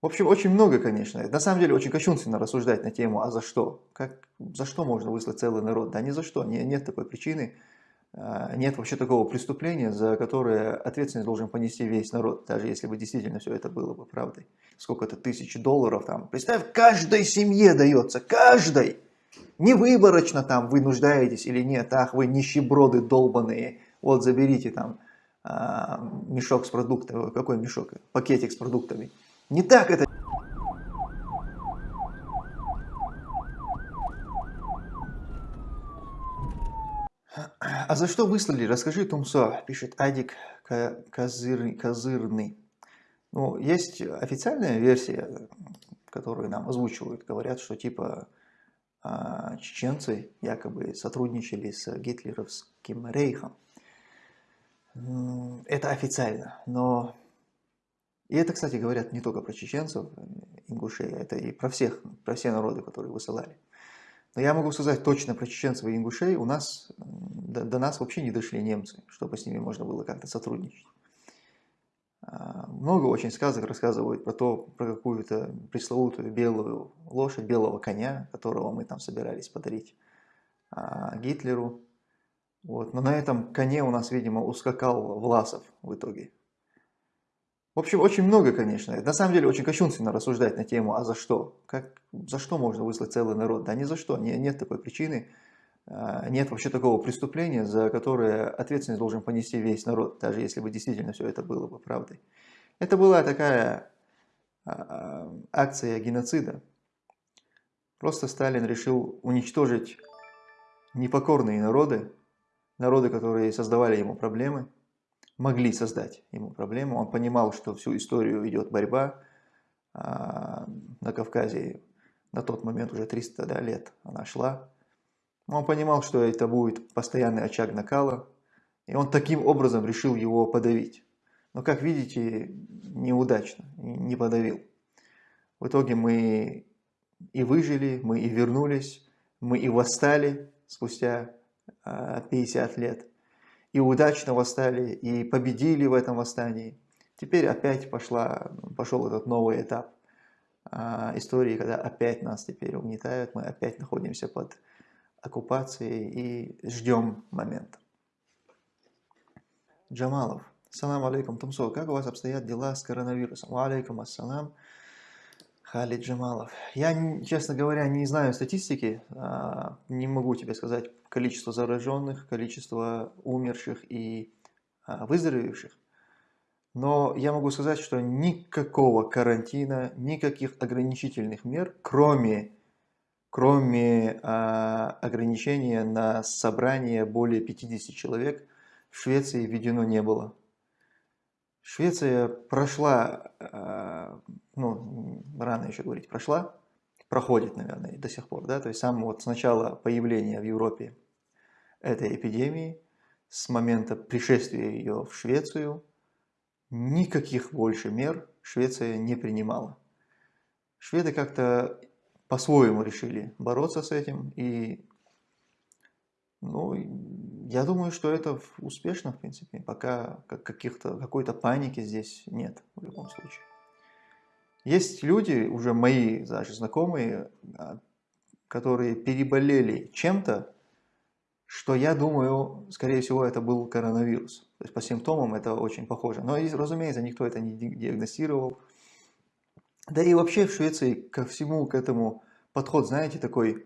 В общем, очень много, конечно. На самом деле, очень кощунственно рассуждать на тему, а за что? Как, за что можно выслать целый народ? Да ни за что, не, нет такой причины. А, нет вообще такого преступления, за которое ответственность должен понести весь народ, даже если бы действительно все это было бы правдой. Сколько-то тысяч долларов там. Представь, каждой семье дается, каждой. Не выборочно там вы нуждаетесь или нет, ах, вы нищеброды долбаные, вот заберите там а, мешок с продуктами, какой мешок, пакетик с продуктами. Не так это. А за что выслали? Расскажи, Тумсо, пишет Адик Козыр, Козырный. Ну, есть официальная версия, которую нам озвучивают. Говорят, что типа а, чеченцы якобы сотрудничали с гитлеровским рейхом. Это официально, но и это, кстати, говорят не только про чеченцев, ингушей, это и про всех, про все народы, которые высылали. Но я могу сказать точно про чеченцев и ингушей, у нас, до, до нас вообще не дошли немцы, чтобы с ними можно было как-то сотрудничать. А, много очень сказок рассказывают про то, про какую-то пресловутую белую лошадь, белого коня, которого мы там собирались подарить а, Гитлеру. Вот. Но на этом коне у нас, видимо, ускакал Власов в итоге. В общем, очень много, конечно. На самом деле, очень кощунственно рассуждать на тему, а за что? Как, за что можно выслать целый народ? Да ни за что, не, нет такой причины. А, нет вообще такого преступления, за которое ответственность должен понести весь народ, даже если бы действительно все это было бы правдой. Это была такая а, а, акция геноцида. Просто Сталин решил уничтожить непокорные народы, народы, которые создавали ему проблемы, могли создать ему проблему. Он понимал, что всю историю идет борьба а, на Кавказе. На тот момент уже 300 да, лет она шла. Он понимал, что это будет постоянный очаг накала. И он таким образом решил его подавить. Но, как видите, неудачно, не подавил. В итоге мы и выжили, мы и вернулись, мы и восстали спустя 50 а, лет и удачно восстали, и победили в этом восстании. Теперь опять пошла, пошел этот новый этап а, истории, когда опять нас теперь угнетают, мы опять находимся под оккупацией и ждем момента. Джамалов. Салам алейкум, Тумсо. Как у вас обстоят дела с коронавирусом? Алейкум ассалам. Халид Джамалов. Я, честно говоря, не знаю статистики, а, не могу тебе сказать количество зараженных, количество умерших и а, выздоровевших. Но я могу сказать, что никакого карантина, никаких ограничительных мер, кроме, кроме а, ограничения на собрание более 50 человек, в Швеции введено не было. Швеция прошла, э, ну, рано еще говорить, прошла, проходит, наверное, до сих пор, да, то есть сам вот с начала появления в Европе этой эпидемии, с момента пришествия ее в Швецию, никаких больше мер Швеция не принимала. Шведы как-то по-своему решили бороться с этим, и ну, я думаю, что это успешно, в принципе, пока каких-то какой-то паники здесь нет в любом случае. Есть люди, уже мои даже знакомые, а, которые переболели чем-то, что я думаю, скорее всего, это был коронавирус. То есть по симптомам это очень похоже. Но, разумеется, никто это не диагностировал. Да и вообще в Швеции ко всему к этому подход, знаете, такой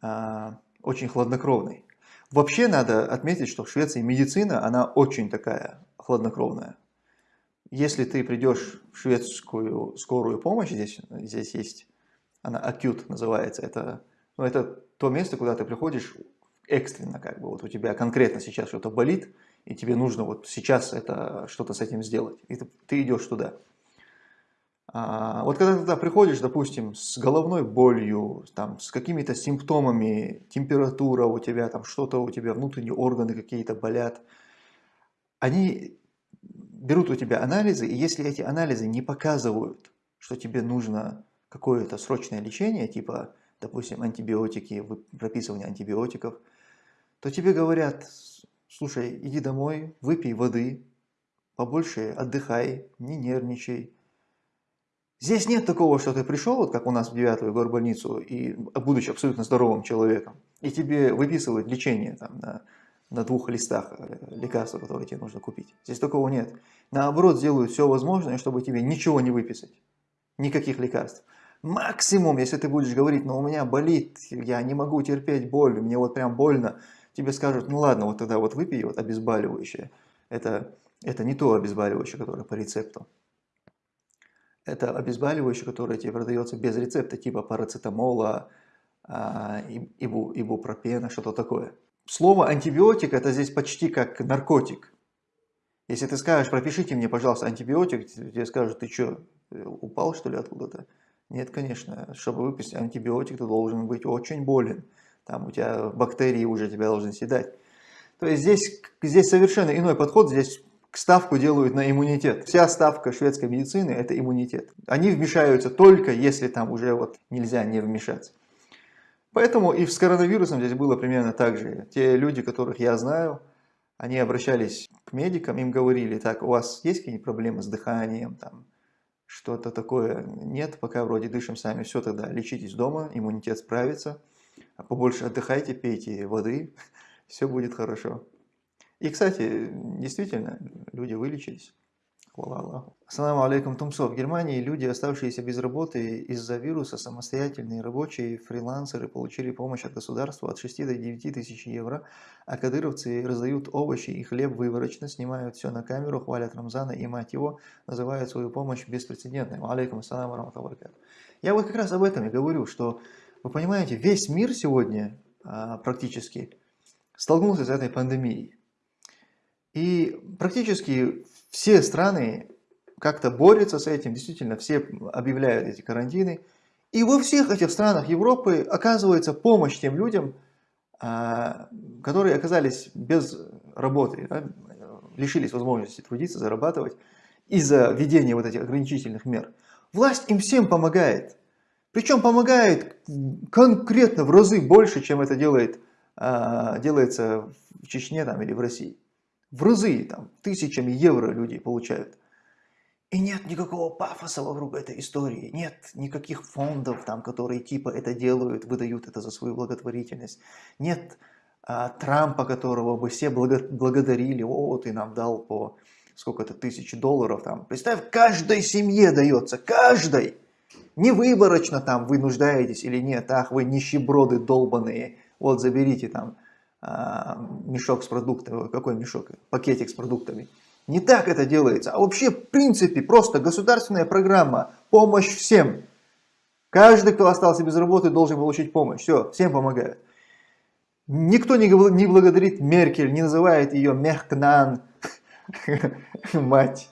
а, очень хладнокровный. Вообще надо отметить, что в Швеции медицина, она очень такая хладнокровная. Если ты придешь в шведскую скорую помощь, здесь, здесь есть, она acute называется, это, ну, это то место, куда ты приходишь экстренно, как бы, вот у тебя конкретно сейчас что-то болит, и тебе нужно вот сейчас это что-то с этим сделать, и ты, ты идешь туда. А, вот когда ты приходишь, допустим, с головной болью, там, с какими-то симптомами, температура у тебя, там что-то у тебя, внутренние органы какие-то болят, они берут у тебя анализы, и если эти анализы не показывают, что тебе нужно какое-то срочное лечение, типа, допустим, антибиотики, прописывание антибиотиков, то тебе говорят, слушай, иди домой, выпей воды, побольше отдыхай, не нервничай, Здесь нет такого, что ты пришел, вот как у нас в девятую горбольницу, и будучи абсолютно здоровым человеком, и тебе выписывают лечение там, на, на двух листах э, лекарства, которые тебе нужно купить. Здесь такого нет. Наоборот, сделают все возможное, чтобы тебе ничего не выписать. Никаких лекарств. Максимум, если ты будешь говорить, ну у меня болит, я не могу терпеть боль, мне вот прям больно, тебе скажут, ну ладно, вот тогда вот выпей вот обезболивающее. Это, это не то обезболивающее, которое по рецепту. Это обезболивающее, которое тебе продается без рецепта, типа парацетамола, а, ибу, ибупропена, что-то такое. Слово антибиотик это здесь почти как наркотик. Если ты скажешь, пропишите мне, пожалуйста, антибиотик, тебе скажут, ты что, упал что ли откуда-то? Нет, конечно, чтобы выпустить антибиотик, ты должен быть очень болен. Там у тебя бактерии уже тебя должны съедать. То есть здесь, здесь совершенно иной подход, здесь ставку делают на иммунитет. Вся ставка шведской медицины – это иммунитет. Они вмешаются только, если там уже вот нельзя не вмешаться. Поэтому и с коронавирусом здесь было примерно так же. Те люди, которых я знаю, они обращались к медикам, им говорили, так, у вас есть какие-нибудь проблемы с дыханием, там, что-то такое? Нет, пока вроде дышим сами, все тогда, лечитесь дома, иммунитет справится, а побольше отдыхайте, пейте воды, все будет хорошо. И, кстати, действительно, люди вылечились. Хвала Аллаху. Ассаламу алейкум, Тумсо. В Германии люди, оставшиеся без работы из-за вируса, самостоятельные рабочие, фрилансеры, получили помощь от государства от 6 до 9 тысяч евро, а кадыровцы раздают овощи и хлеб выворочно, снимают все на камеру, хвалят Рамзана и мать его, называют свою помощь беспрецедентной. Алейкум ассаламу раматаллаху Я вот как раз об этом и говорю, что, вы понимаете, весь мир сегодня а, практически столкнулся с этой пандемией. И практически все страны как-то борются с этим, действительно все объявляют эти карантины. И во всех этих странах Европы оказывается помощь тем людям, а, которые оказались без работы, да, лишились возможности трудиться, зарабатывать из-за введения вот этих ограничительных мер. Власть им всем помогает. Причем помогает конкретно в разы больше, чем это делает, а, делается в Чечне там, или в России в разы, там, тысячами евро люди получают. И нет никакого пафоса вокруг этой истории, нет никаких фондов, там, которые типа это делают, выдают это за свою благотворительность. Нет а, Трампа, которого бы все благо благодарили, о, ты нам дал по сколько-то тысяч долларов. Там. Представь, каждой семье дается, каждой. Не выборочно там вы нуждаетесь или нет, ах, вы нищеброды долбаные, вот заберите там мешок с продуктами, какой мешок, пакетик с продуктами. Не так это делается, а вообще в принципе просто государственная программа, помощь всем. Каждый, кто остался без работы, должен получить помощь. Все, всем помогают. Никто не, не благодарит Меркель, не называет ее Мехкнан, мать.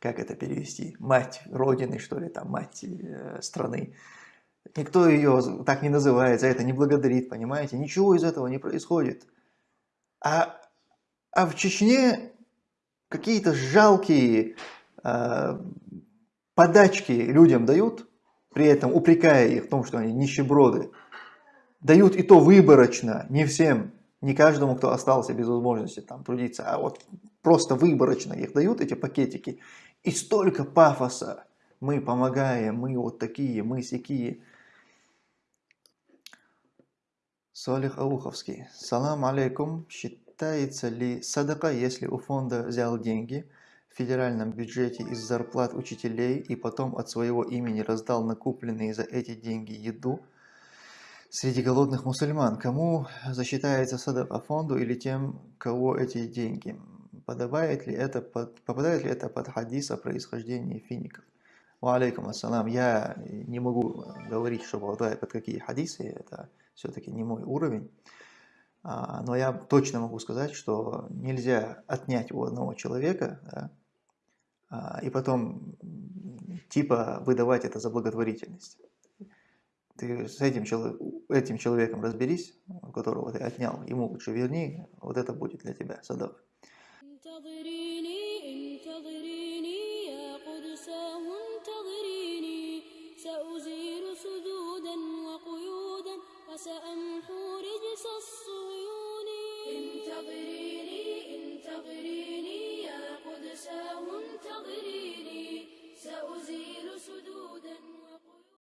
Как это перевести? Мать Родины, что ли, там, мать э, страны. Никто ее так не называет, за это не благодарит, понимаете? Ничего из этого не происходит. А, а в Чечне какие-то жалкие э, подачки людям дают, при этом упрекая их в том, что они нищеброды. Дают и то выборочно, не всем, не каждому, кто остался без возможности там трудиться, а вот просто выборочно их дают, эти пакетики. И столько пафоса. Мы помогаем, мы вот такие, мы сякие. Салих Ауховский. Салам алейкум. Считается ли садака, если у фонда взял деньги в федеральном бюджете из зарплат учителей и потом от своего имени раздал накупленные за эти деньги еду среди голодных мусульман? Кому засчитается садака фонду или тем, кого эти деньги? Подобает ли это под, попадает ли это под хадис о происхождении фиников? Алейкум ассалам. Я не могу говорить, что попадает под какие хадисы. Это все-таки не мой уровень. А, но я точно могу сказать, что нельзя отнять у одного человека да, а, и потом типа выдавать это за благотворительность. Ты с этим, этим человеком разберись, у которого ты отнял, ему лучше верни, вот это будет для тебя садок.